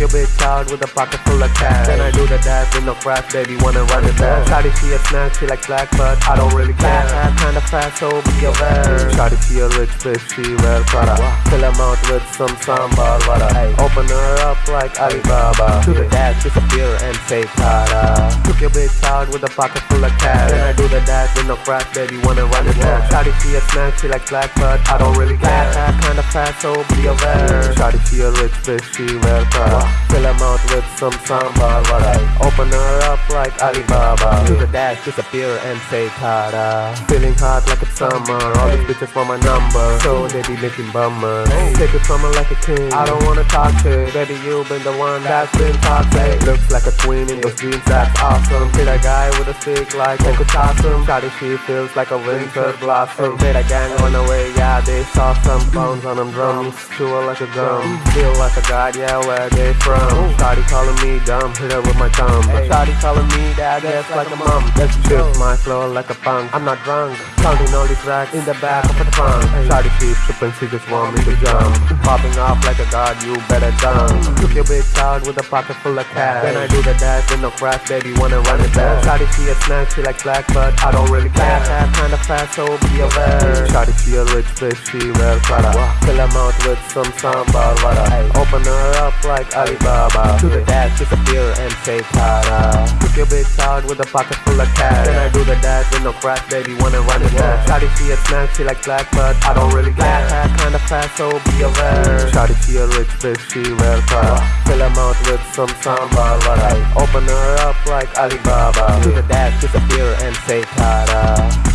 your bitch out with a pocket full of cash. Then I do the dash with no crash, baby, wanna run it back. Shawty, she a snack, she like black, but I don't really care. Fat, kinda fast, so be aware. Shawty, she a rich bitch, she wear Prada. Fill him out with some sambal vada. Open her up like Alibaba. To the dash, disappear and say tada. Took your bitch out with a pocket full of cash. Then I do the dash with no crash, baby, wanna run it back. Shawty, she a snack, she like black, but I don't really care. Fat, kinda fast, so be aware. Shawty, she a rich bitch, she wear Prada. Fill him out with some sambal vada. Open her up like Alibaba. To the dash, disappear and say tada. Feeling hot like it's summer. All these bitches want my number, so they be making bummers. Take it from her like a king. I don't wanna talk shit, baby. You been the one that's been toxic. Looks like a queen in those jeans, that's awesome. Hit a guy with a stick like Uncle Chossum. Shawty, she feels like a winter blossom. Hit a gang on the way, yeah, they saw some bones on them drums. Chew her like a gum. Feel like a god, yeah, where they from? Shawty calling me dumb, hit her with my thumb. Shawty calling me dad, that's like a mom. Let's chill, my flow like a punk. I'm not drunk, counting all these racks in the back of the trunk. Shawty keeps tripping, she just want me to jump. Popping off like a god, you better dunk. Took your bitch out with a pocket full of cash. Then I do the dash with no crash, baby, wanna run it back. Shawty, she a snack, she like black, but I don't really care. Fat, kinda fast, so be aware. Shawty, she a rich bitch, she wear Prada. Fill her mouth with some sambal vada. Open her up like Alibaba. To the dash, disappear and say tada. Took your bitch out with a pocket full of cash. Then I do the dash with no crash, baby, wanna run it back. Shawty, she a snack, she like black, but I don't really care. Fat, kinda fast, so be aware. Shawty, she a rich bitch, she wear Prada. Fill her mouth with some sambal vada. Open her up like Alibaba. To the dash, disappear and say tada.